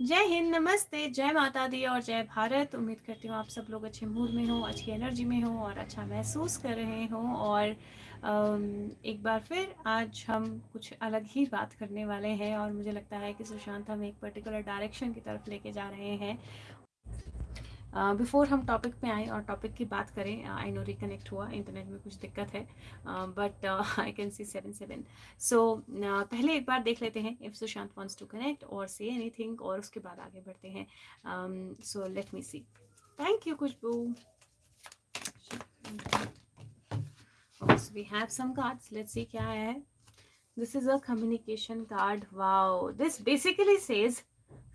जय हिंद, नमस्ते, जय माता दी और जय भारत। उम्मीद करती हूँ आप सब लोग अच्छे मूड में हो, अच्छी एनर्जी में हो और अच्छा महसूस कर रहे हो। और एक बार फिर आज हम कुछ अलग ही बात करने वाले हैं और मुझे लगता है कि सुशांत हम एक पर्टिकुलर डायरेक्शन की तरफ़ लेके जा रहे हैं। बिफोर uh, हम टॉपिक पे आए और टॉपिक की बात करें आई नो रिकनेक्ट हुआ इंटरनेट में कुछ दिक्कत है but I can see seven seven so पहले एक बार देख लेते हैं if Sushant wants to connect or say anything और उसके बाद आगे बढ़ते हैं। So let me see thank you Khushbu we have some cards let's see क्या है। This is a communication card wow this basically says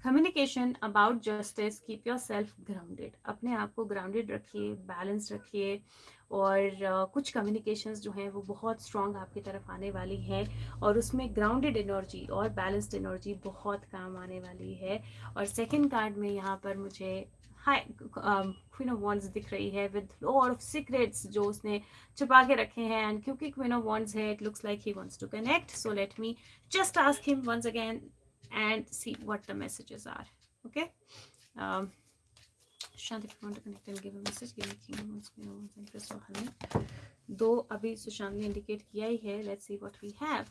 communication about justice keep yourself grounded अपने आप को ग्राउंडेड रखिए बैलेंस रखिए और uh, कुछ communications जो हैं वो बहुत स्ट्रॉन्ग आपकी तरफ़ आने वाली है और उसमें ग्राउंडेड एनर्जी और बैलेंस्ड एनर्जी बहुत काम आने वाली है। और सेकंड कार्ड में यहाँ पर मुझे हाई क्वीन ऑफ़ वॉन्ड्स दिख रही है विद ऑफ़ सीक्रेट्स जो उसने छुपा के रखे हैं एंड क्योंकि क्वीन ऑफ़ वॉन्ड्स है it looks like he wants to connect so let me just ask him once again and see what the messages are okay um Shanti, if you want to connect and give a message, give me kingdom once me once and Chris or honey. दो अभी सुशांत ने indicate किया ही है let's see what we have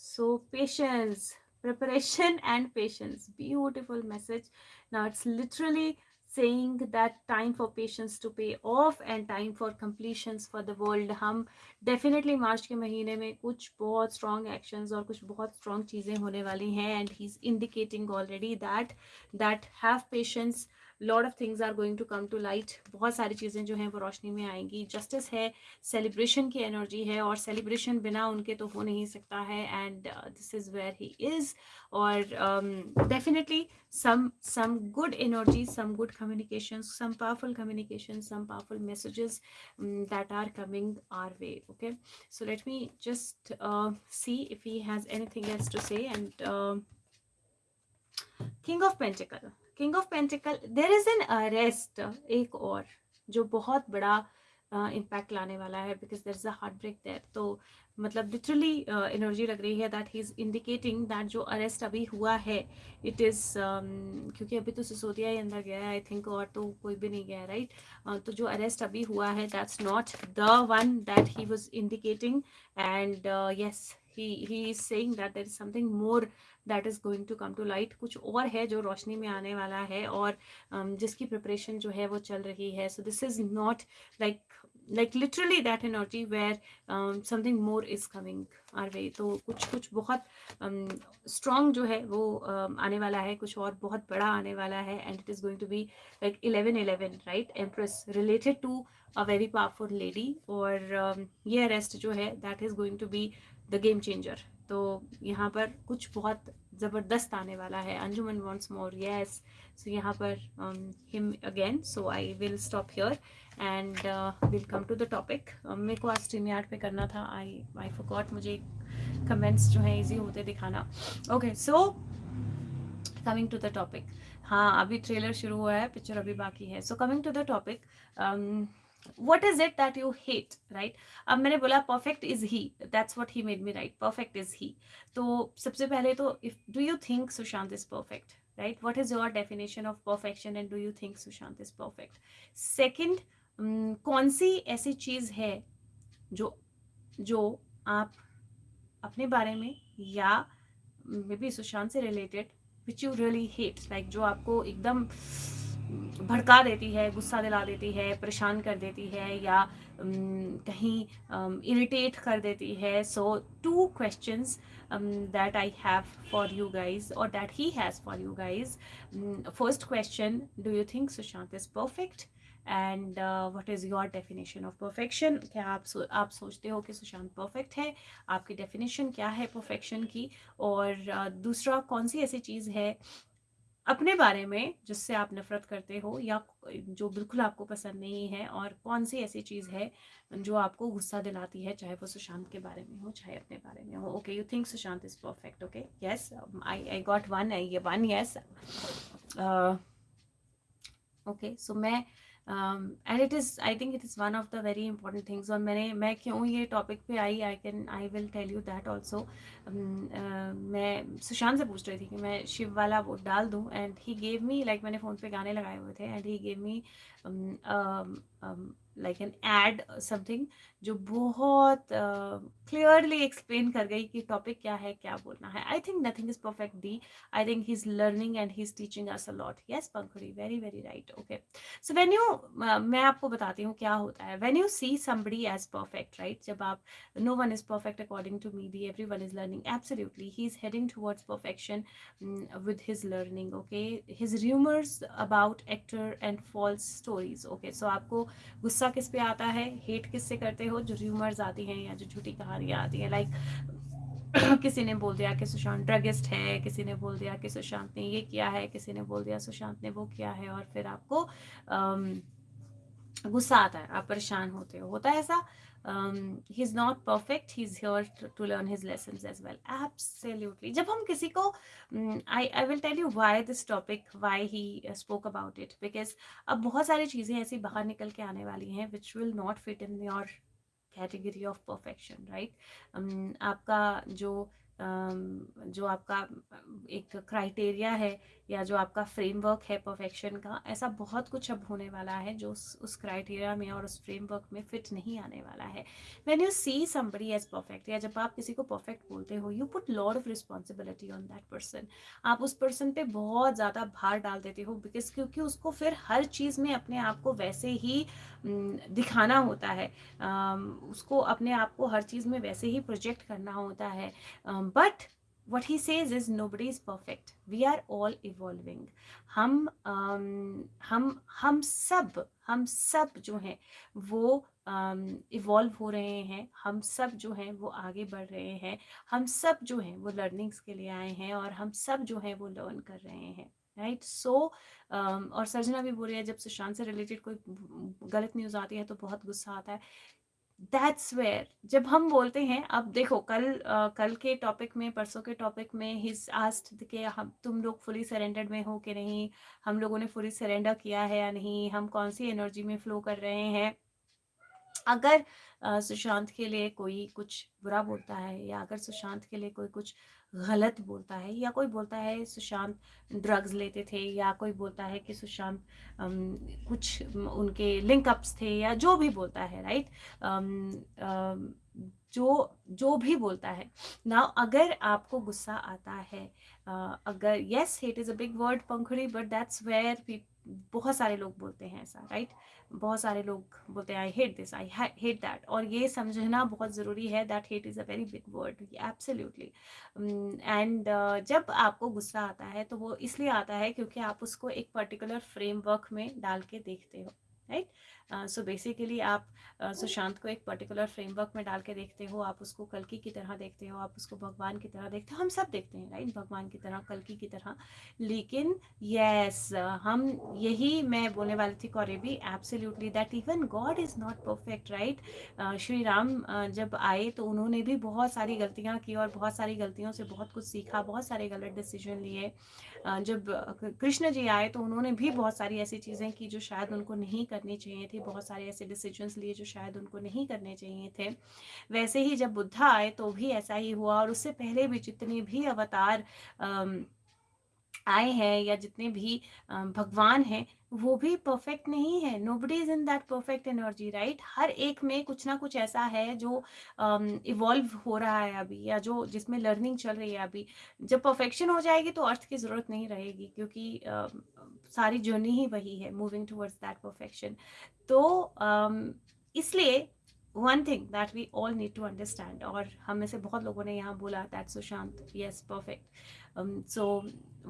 so patience preparation and patience beautiful message now it's literally saying that time for patience to pay off and time for completions for the world हम definitely March के महीने में कुछ बहुत strong actions और कुछ बहुत strong चीज़ें होने वाली हैं and he's indicating already that that have patience lot of things are going to come to light बहुत सारी चीज़ें जो हैं वो रोशनी में आएँगी। जस्टिस है सेलिब्रेशन की एनर्जी है और सेलिब्रेशन बिना उनके तो हो नहीं सकता है and this is where he is और definitely some some good energy some good communication some powerful communication some powerful messages that are coming our way okay so let me just see if he has anything else to say and king of pentacle king of pentacle there is an arrest एक और जो बहुत बड़ा impact uh, लाने वाला है because there is a heart break there तो मतलब लिटरली एनर्जी uh, लग रही है that he is indicating that जो अरेस्ट अभी हुआ है इट इज़ um, क्योंकि अभी तो सिसोदिया ही अंदर गया है आई थिंक और तो कोई भी नहीं गया राइट right? uh, तो जो अरेस्ट अभी हुआ है that's not the one that he was indicating and yes he he is saying that there is something more that is going to come to light कुछ और है जो रोशनी में आने वाला है और um, जिसकी प्रिपरेशन जो है वो चल रही है. So this is not like like literally that energy where something more is coming our way तो कुछ कुछ बहुत स्ट्रॉन्ग um, जो है वो um, आने वाला है कुछ और बहुत बड़ा आने वाला है and it is going to be like eleven eleven right empress related to a very powerful lady और um, ये अरेस्ट जो है that is going to be the game changer तो यहाँ पर कुछ बहुत ज़बरदस्त आने वाला है। अंजुमन वॉन्ट्स मोर येस सो यहाँ पर him again so I will stop here and will come to the topic मेरे को आज स्ट्रीम यार्ड पे करना था। आई आई फॉरगॉट मुझे कमेंट्स जो है इजी होते दिखाना। Okay so coming to the topic हाँ अभी ट्रेलर शुरू हुआ है पिक्चर अभी बाकी है। So coming to the topic what is it that you hate right अब मैंने बोला perfect is he that's what he made me right perfect is he तो सबसे पहले तो if do you think Sushant is perfect right what is your definition of perfection and do you think Sushant is perfect second कौन सी ऐसी चीज़ है जो जो आप अपने बारे में या मे बी सुशांत से related which you really hate like जो आपको एकदम भड़का देती है गुस्सा दिला देती है परेशान कर देती है या कहीं इरिटेट कर देती है so to that I have for you guys or that he has for you guys. Um, first question, do you think Sushant is perfect? And what is your definition of perfection क्या आप सो, आप सोचते हो कि Sushant perfect है आपकी definition क्या है परफेक्शन की और uh, दूसरा कौन सी ऐसी चीज़ है अपने बारे में जिससे आप नफरत करते हो या जो बिल्कुल आपको पसंद नहीं है और कौन सी ऐसी चीज़ है जो आपको गुस्सा दिलाती है, चाहे वो सुशांत के बारे में हो, चाहे अपने बारे में हो। Okay you think Sushant is perfect okay yes I I got one ये वन यस ओके सो मैं and it is I think it is one of the very important things और मैंने, मैं क्यों ये टॉपिक पे आई? I can I will tell you that also मैं सुशांत से पूछ रही थी कि मैं शिव वाला वो डाल दूँ and he gave me like मैंने फ़ोन पे गाने लगाए हुए थे and he gave me like an ad something जो बहुत क्लियरली uh, एक्सप्लेन कर गई कि टॉपिक क्या है क्या बोलना है। I think nothing is perfect the I think he is learning and he is teaching us a lot yes Pankhudi very very right okay so when you मैं आपको बताती हूँ क्या होता है। When you see somebody as perfect right जब आप no one is perfect according to me the everyone is learning absolutely he is heading towards perfection with his learning okay his rumours about actor and false stories okay so आपको गुस्सा किस पे आता है? Hate किस से करते हो? जो र्यूमर्स आती हैं या जो झूठी कहानियाँ आती हैं लाइक किसी ने बोल दिया कि सुशांत ड्रगिस्ट है, किसी ने बोल दिया कि सुशांत ने ये किया है, किसी ने बोल दिया सुशांत ने वो किया है और फिर आपको गुस्सा आता है, आप परेशान होते हो। होता है ऐसा? Um, he's not perfect he's here to, to learn his lessons as well absolutely जब हम किसी को um, I I will tell you why this topic why he uh, spoke about it because अब बहुत सारी चीज़ें ऐसी बाहर निकल के आने वाली हैं which will not fit in your category of perfection right um, आपका जो जो आपका एक क्राइटेरिया है या जो आपका फ्रेमवर्क है परफेक्शन का, ऐसा बहुत कुछ अब होने वाला है जो उस उस क्राइटेरिया में और उस फ्रेमवर्क में फिट नहीं आने वाला है। When you see somebody as perfect या जब आप किसी को परफेक्ट बोलते हो you put lot of responsibility on that person आप उस पर्सन पे बहुत ज़्यादा भार डाल देते हो बिकॉज़ क्योंकि उसको फिर हर चीज़ में अपने आप को वैसे ही दिखाना होता है। उसको अपने आप को हर चीज़ में वैसे ही प्रोजेक्ट करना होता है। But what he says is nobody is perfect. We are all evolving. हम um, हम हम सब हम सब जो हैं वो इवॉल्व um, हो रहे हैं. हम सब जो हैं वो आगे बढ़ रहे हैं. हम सब जो हैं वो लर्निंग्स के लिए आए हैं और हम सब जो हैं वो लर्न कर रहे हैं. Right right? So so, um, और सर्जना भी बोल रही है जब सुशांत से रिलेटेड कोई गलत न्यूज़ आती है तो बहुत गुस्सा आता है. दैट्स वेयर जब हम बोलते हैं अब देखो कल आ, कल के टॉपिक में परसों के टॉपिक में हिज आस्ट के हम तुम लोग फुली सरेंडर में हो कि नहीं? हम लोगों ने फुली सरेंडर किया है या नहीं? हम कौन सी एनर्जी में फ्लो कर रहे हैं? अगर सुशांत के लिए कोई कुछ बुरा बोलता है या अगर सुशांत के लिए कोई कुछ गलत बोलता है या कोई बोलता है सुशांत ड्रग्स लेते थे या कोई बोलता है कि सुशांत कुछ उनके लिंकअप्स थे या जो भी बोलता है राइट जो जो भी बोलता है। ना अगर आपको गुस्सा आता है अगर yes hate is a big word Pankhudi but that's where बहुत सारे लोग बोलते हैं ऐसा राइट बहुत सारे लोग बोलते हैं I hate this I hate that और ये समझना बहुत ज़रूरी है that hate is a very big word absolutely and जब आपको गुस्सा आता है तो वो इसलिए आता है क्योंकि आप उसको एक पर्टिकुलर फ्रेमवर्क में डाल के देखते हो राइट सो बेसिकली आप सुशांत को एक पर्टिकुलर फ्रेमवर्क में डाल के देखते हो, आप उसको कलकी की तरह देखते हो, आप उसको भगवान की तरह देखते हो, हम सब देखते हैं राइट भगवान की तरह, कलकी की तरह। लेकिन यस हम यही मैं बोलने वाली थी कौरेबी absolutely that even God is not perfect right Shri Ram जब आए तो उन्होंने भी बहुत सारी गलतियाँ की और बहुत सारी गलतियों से बहुत कुछ सीखा, बहुत सारे गलत डिसीज़न लिए। जब कृष्ण जी आए तो उन्होंने भी बहुत सारी ऐसी चीज़ें की जो शायद उनको नहीं करनी चाहिए थी बहुत सारे ऐसे डिसीजंस लिए जो शायद उनको नहीं करने चाहिए थे। वैसे ही जब बुद्धा आए तो भी ऐसा ही हुआ और उससे पहले भी जितने भी अवतार आए हैं या जितने भी भगवान हैं वो भी परफेक्ट नहीं है। Nobody is in that perfect energy right हर एक में कुछ ना कुछ ऐसा है जो इवॉल्व um, हो रहा है अभी या जो जिसमें लर्निंग चल रही है अभी। जब परफेक्शन हो जाएगी तो अर्थ की ज़रूरत नहीं रहेगी क्योंकि uh, सारी जर्नी ही वही है मूविंग टूवर्ड्स दैट परफेक्शन तो इसलिए one thing that we all need to understand और हम में से बहुत लोगों ने यहाँ बोला that Sushant yes perfect so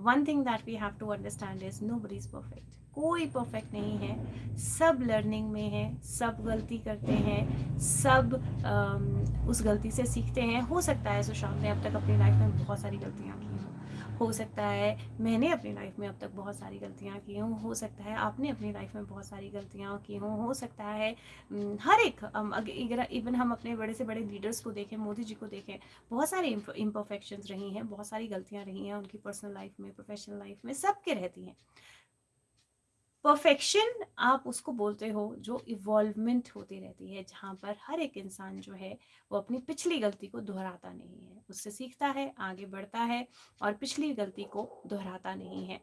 one thing that we have to understand is nobody is perfect कोई परफेक्ट नहीं है. सब लर्निंग में है सब गलती करते हैं सब आम, उस गलती से सीखते हैं. हो सकता है सुशांत ने अब तक अपनी लाइफ में बहुत सारी गलतियाँ की हों। हो सकता है, मैंने अपनी लाइफ में अब तक बहुत सारी गलतियाँ की हूँ, हो सकता है आपने अपनी लाइफ में बहुत सारी गलतियाँ की हूँ, हो सकता है हर एक अगर इवन हम अपने बड़े से बड़े लीडर्स को देखें, मोदी जी को देखें, बहुत सारे इम्परफेक्शंस रही हैं, बहुत सारी गलतियाँ रही हैं उनकी पर्सनल लाइफ में प्रोफेशनल लाइफ में सबके रहती हैं। परफेक्शन आप उसको बोलते हो, जो इवॉल्वमेंट होती रहती है, जहाँ पर हर एक इंसान जो है, वो अपनी पिछली गलती को दोहराता नहीं है। उससे सीखता है, आगे बढ़ता है और पिछली गलती को दोहराता नहीं है।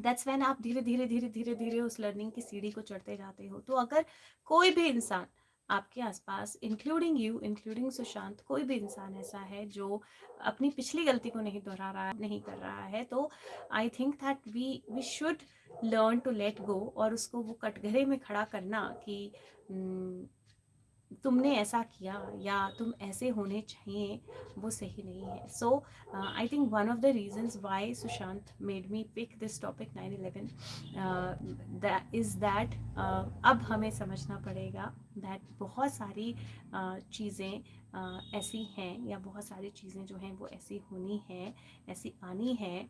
दैट्स वैन आप धीरे धीरे धीरे धीरे धीरे उस लर्निंग की सीढ़ी को चढ़ते जाते हो। तो अगर कोई भी इंसान आपके आसपास इंक्लूडिंग यू इंक्लूडिंग सुशांत, कोई भी इंसान ऐसा है जो अपनी पिछली गलती को नहीं दोहरा रहा, नहीं कर रहा है तो I think that we we should learn to let go और उसको वो कटघरे में खड़ा करना कि तुमने ऐसा किया या तुम ऐसे होने चाहिए वो सही नहीं है। So I think one of the reasons why Sushant made me pick this topic 9/11 is that अब हमें समझना पड़ेगा दैट बहुत सारी uh, चीज़ें uh, ऐसी हैं या बहुत सारी चीज़ें जो हैं वो ऐसी होनी हैं ऐसी आनी है।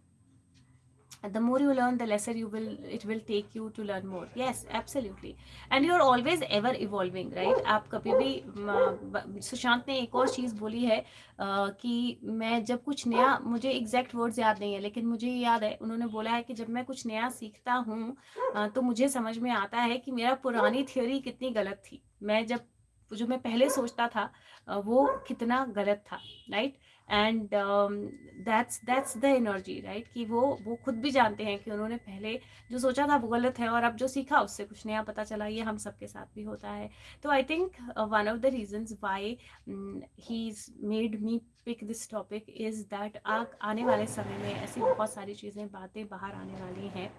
The more you learn the lesser you will it will take you to learn more. Yes absolutely. And you're always ever evolving right? आप कभी भी सुशांत ने एक और चीज़ बोली है कि मैं जब कुछ नया मुझे एग्जैक्ट वर्ड्स याद नहीं है लेकिन मुझे याद है उन्होंने बोला है कि जब मैं कुछ नया सीखता हूँ तो मुझे समझ में आता है कि मेरा पुरानी थियोरी कितनी गलत थी। मैं जब जो मैं पहले सोचता था वो कितना गलत था right and that's that's the energy right कि वो वो खुद भी जानते हैं कि उन्होंने पहले जो सोचा था वो गलत है और अब जो सीखा उससे कुछ नया पता चला, ये हम सबके साथ भी होता है। तो I think one of the reasons why he is made me pick this topic is that आने वाले समय में ऐसी बहुत सारी चीज़ें, बातें बाहर आने वाली हैं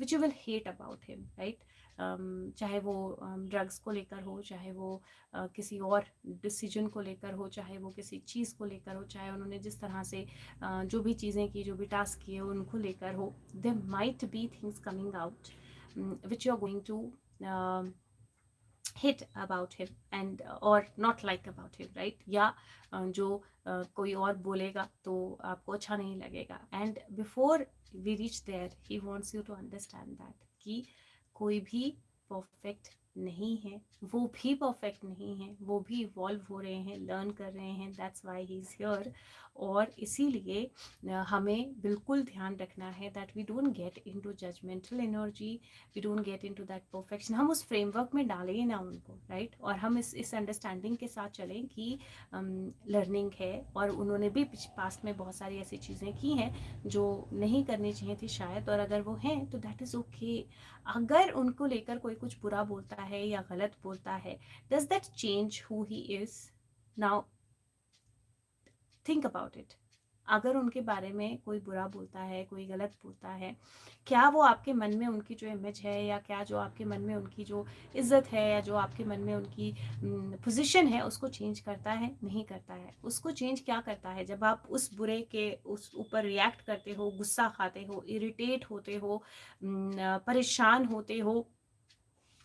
which you will hate about him right चाहे वो ड्रग्स को लेकर हो चाहे वो किसी और डिसीज़न को लेकर हो चाहे वो किसी चीज़ को लेकर हो चाहे उन्होंने जिस तरह से जो भी चीज़ें की जो भी टास्क किए उनको लेकर हो they might be things coming out which you are going to hate about him and और not like about him right या जो uh, कोई और बोलेगा तो आपको अच्छा नहीं लगेगा। And before we reach there he wants you to understand that कि कोई भी परफेक्ट नहीं है वो भी परफेक्ट नहीं है वो भी इवॉल्व हो रहे हैं लर्न कर रहे हैं that's why he is here और इसीलिए हमें बिल्कुल ध्यान रखना है that we don't get into judgemental energy we don't get into that perfection हम उस फ्रेमवर्क में डालें ना उनको राइट right? और हम इस इस अंडरस्टैंडिंग के साथ चलें कि लर्निंग um, है और उन्होंने भी पास्ट में बहुत सारी ऐसी चीज़ें की हैं जो नहीं करनी चाहिए थी शायद और अगर वो हैं तो दैट इज़ ओके अगर उनको लेकर कोई कुछ बुरा बोलता है या गलत बोलता है does that change who he is now think about it अगर उनके बारे में कोई बुरा बोलता है, कोई गलत बोलता है, क्या वो आपके मन में उनकी जो इमेज है या क्या जो आपके मन में उनकी जो इज़्ज़त है या जो आपके मन में उनकी पोजीशन है, उसको चेंज करता है, नहीं करता है? उसको चेंज क्या करता है? जब आप उस बुरे के उस ऊपर रिएक्ट करते हो, गुस्सा खाते हो इरिटेट होते हो परेशान होते हो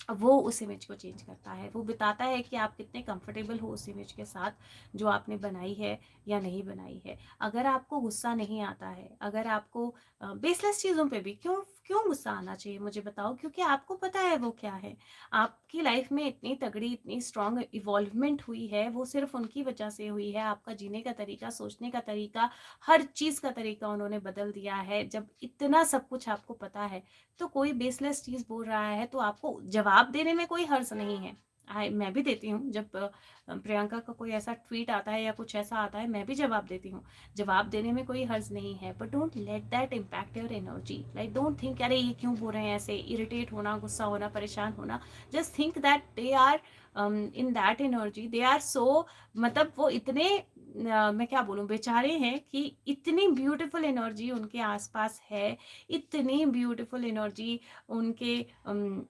वो उस इमेज को चेंज करता है। वो बताता है कि आप कितने कंफर्टेबल हो उस इमेज के साथ जो आपने बनाई है या नहीं बनाई है। अगर आपको गुस्सा नहीं आता है, अगर आपको बेसलेस चीज़ों पे भी क्यों क्यों गुस्सा आना चाहिए, मुझे बताओ? क्योंकि आपको पता है वो क्या है। आपकी लाइफ में इतनी तगड़ी, इतनी स्ट्रांग इवॉल्वमेंट हुई है, वो सिर्फ़ उनकी वजह से हुई है। आपका जीने का तरीका, सोचने का तरीका, हर चीज़ का तरीका उन्होंने बदल दिया है। जब इतना सब कुछ आपको पता है तो कोई बेसलेस चीज़ बोल रहा है तो आपको जवाब देने में कोई हर्ज नहीं है। आई मैं भी देती हूँ। जब प्रियंका का कोई ऐसा ट्वीट आता है या कुछ ऐसा आता है मैं भी जवाब देती हूँ। जवाब देने में कोई हर्ज नहीं है but don't let that impact your energy like don't think अरे ये क्यों बोल रहे हैं ऐसे? इरिटेट होना गुस्सा होना परेशान होना. Just think that they are in that energy they are so मतलब वो इतने uh, मैं क्या बोलूँ बेचारे हैं कि इतनी ब्यूटीफुल एनर्जी उनके आसपास है इतनी ब्यूटीफुल एनर्जी उनके um,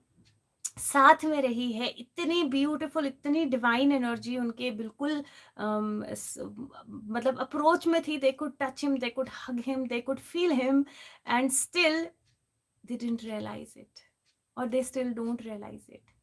साथ में रही है इतनी ब्यूटीफुल इतनी डिवाइन एनर्जी उनके बिल्कुल मतलब अप्रोच में थी they could touch him they could hug him they could feel him and still they didn't realise it और they still don't realise it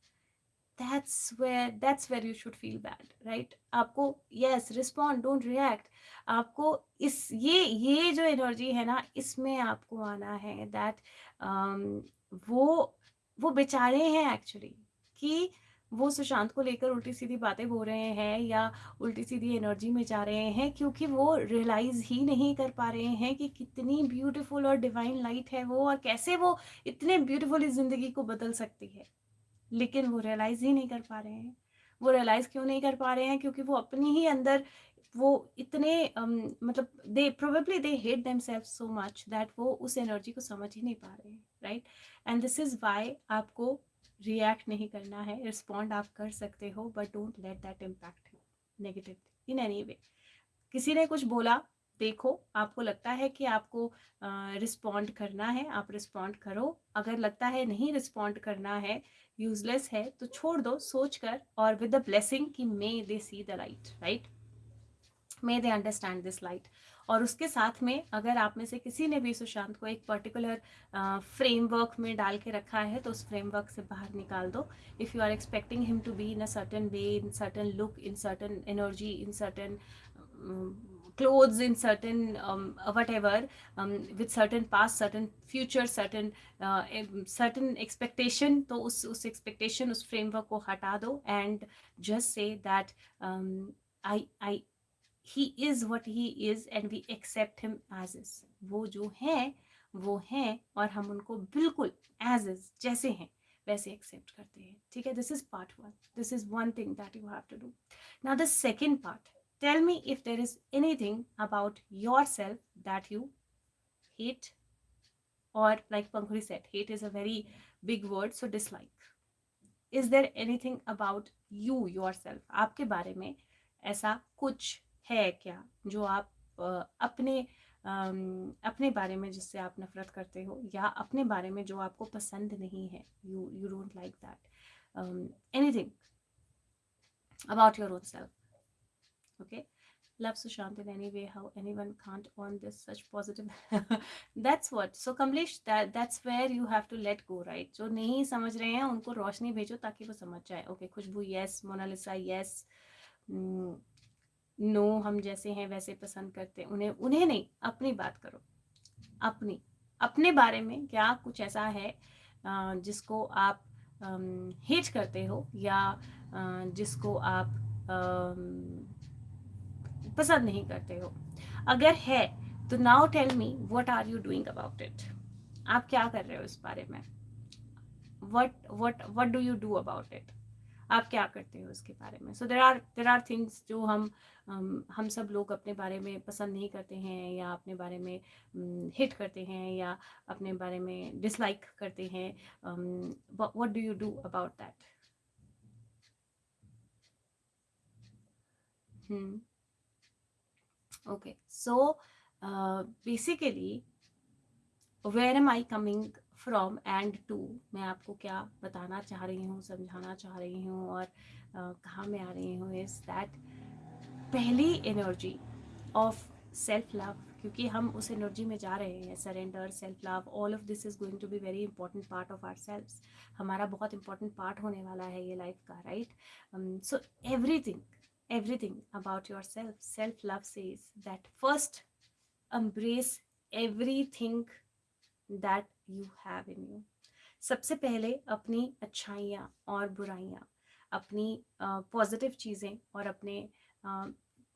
that's where that's where you should feel bad right आपको yes respond don't react आपको इस ये ये जो energy है ना इसमें आपको आना है दैट um, वो वो बेचारे हैं एक्चुअली कि वो सुशांत को लेकर उल्टी सीधी बातें बोल रहे हैं या उल्टी सीधी एनर्जी में जा रहे हैं क्योंकि वो रियलाइज़ ही नहीं कर पा रहे हैं कि कितनी ब्यूटीफुल और डिवाइन लाइट है वो और कैसे वो इतने ब्यूटीफुली ज़िंदगी को बदल सकती है। लेकिन वो रियलाइज़ ही नहीं कर पा रहे हैं। वो रियलाइज़ क्यों नहीं कर पा रहे हैं? क्योंकि वो अपनी ही अंदर वो इतने um, मतलब they probably they hate themself so much that वो उस एनर्जी को समझ ही नहीं पा रहे हैं right and this is why आपको रिएक्ट नहीं करना है रिस्पॉन्ड आप कर सकते हो but don't let that impact negative in any way किसी ने कुछ बोला देखो आपको लगता है कि आपको रिस्पॉन्ड uh, करना है आप रिस्पॉन्ड करो। अगर लगता है नहीं रिस्पॉन्ड करना है यूजलेस है तो छोड़ दो सोच कर और विद द ब्लेसिंग कि may they see the light right may they understand this light और उसके साथ में अगर आप में से किसी ने भी सुशांत को एक पर्टिकुलर फ्रेमवर्क में डाल के रखा है तो उस फ्रेमवर्क से बाहर निकाल दो। If you are expecting him to be in a certain way in certain look in certain energy in certain certain um, whatever um, with certain past certain future certain uh, certain expectation तो उस उस expectation उस framework को हटा दो। Just say that um, I I he is what he is and we accept him as is वो जो है वो हैं और हम उनको बिल्कुल एज इज़ जैसे हैं वैसे एक्सेप्ट करते हैं। ठीक है? This is part one this is one thing that you have to do now the second part tell me if there is anything about yourself that you hate और like or set hate is a very big word so word, is there anything about you yourself आपके बारे में ऐसा कुछ है क्या? जो आप अपने अपने बारे में जिससे आप नफरत करते हो या अपने बारे में जो आपको पसंद नहीं है you you don't like that anything about your own self okay love Sushant in any way how anyone can't on this such positive that's what so Kamlesh that's where you have to let go right जो नहीं समझ रहे हैं, उनको रोशनी भेजो ताकि वो समझ जाए। Okay Khushboo yes Monalisa yes hmm, no हम जैसे हैं, वैसे पसंद करते उन्हें उन्हें नहीं, अपनी बात करो। अपनी, अपने बारे में क्या कुछ ऐसा है जिसको आप हेट करते हो या जिसको आप पसंद नहीं करते हो? अगर है तो now tell me what are you doing about it आप क्या कर रहे हो इस बारे में? What what what do you do about it आप क्या करते हो उसके बारे में? So there are there are things जो हम हम सब लोग अपने बारे में पसंद नहीं करते हैं या अपने बारे में हिट करते हैं या अपने बारे में डिसलाइक करते हैं। What do you do about that okay so basically where am I coming from and to मैं आपको क्या बताना चाह रही हूँ, समझाना चाह रही हूँ और कहाँ मैं आ रही हूँ इज़ दैट पहली एनर्जी ऑफ़ सेल्फ लव क्योंकि हम उस एनर्जी में जा रहे हैं surrender self love all of this is going to be very important part of our self हमारा बहुत इंपॉर्टेंट पार्ट होने वाला है ये लाइफ का right so everything everything about yourself self love says that first embrace everything that you have in you सबसे पहले अपनी अच्छाइयाँ और बुराइयाँ अपनी पॉजिटिव uh, चीज़ें और अपने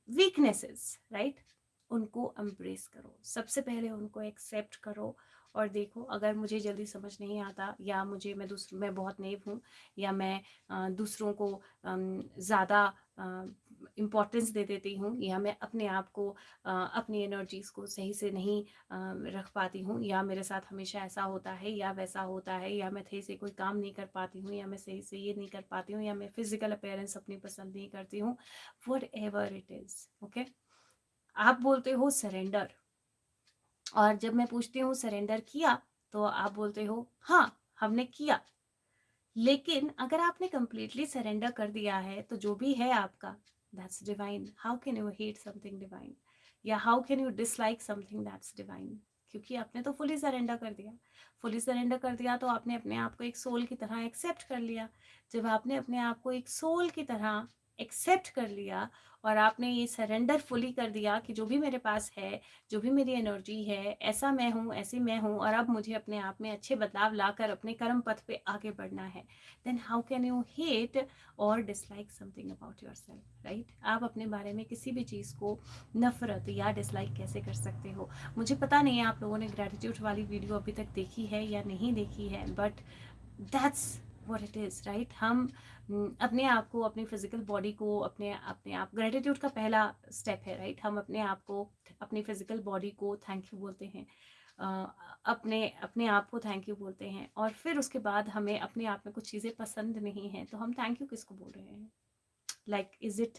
वीकनेसेस uh, राइट right? उनको एम्ब्रेस करो सबसे पहले उनको एक्सेप्ट करो और देखो अगर मुझे जल्दी समझ नहीं आता या मुझे मैं दूसरों मैं बहुत नेव हूँ या मैं दूसरों को ज़्यादा इम्पोर्टेंस दे देती हूँ या मैं अपने आप को अपनी एनर्जीज़ को सही से नहीं रख पाती हूँ या मेरे साथ हमेशा ऐसा होता है या वैसा होता है या मैं सही से कोई काम नहीं कर पाती हूँ या मैं सही से ये नहीं कर पाती हूँ या मैं फ़िज़िकल अपेयरेंस अपनी पसंद नहीं करती हूँ। Whatever it is okay आप बोलते हो सरेंडर और जब मैं पूछती हूँ सरेंडर किया तो आप बोलते हो हाँ हमने किया। लेकिन अगर आपने कंप्लीटली सरेंडर कर दिया है तो जो भी है आपका that's divine. How can you hate something divine? या how can you dislike something that's divine क्योंकि आपने तो फुली सरेंडर कर दिया। फुली सरेंडर कर दिया तो आपने अपने आप को एक सोल की तरह एक्सेप्ट कर लिया। जब आपने अपने आप को एक सोल की तरह एक्सेप्ट कर लिया और आपने ये सरेंडर फुली कर दिया कि जो भी मेरे पास है, जो भी मेरी एनर्जी है, ऐसा मैं हूँ, ऐसी मैं हूँ और अब मुझे अपने आप में अच्छे बदलाव लाकर अपने कर्म पथ पे आगे बढ़ना है। Then how can you hate और dislike something about yourself right आप अपने बारे में किसी भी चीज़ को नफरत या डिसलाइक कैसे कर सकते हो? मुझे पता नहीं है आप लोगों ने ग्रेटिट्यूड वाली वीडियो अभी तक देखी है या नहीं देखी है but that's what it is right हम अपने आप को अपने फ़िज़िकल बॉडी को अपने अपने आप ग्रेटिट्यूड का पहला स्टेप है राइट right? हम अपने आप को अपनी फ़िज़िकल बॉडी को थैंक यू बोलते हैं। Uh, अपने अपने आप को थैंक यू बोलते हैं। और फिर उसके बाद हमें अपने आप में कुछ चीज़ें पसंद नहीं हैं तो हम थैंक यू किसको बोल रहे हैं? Like is it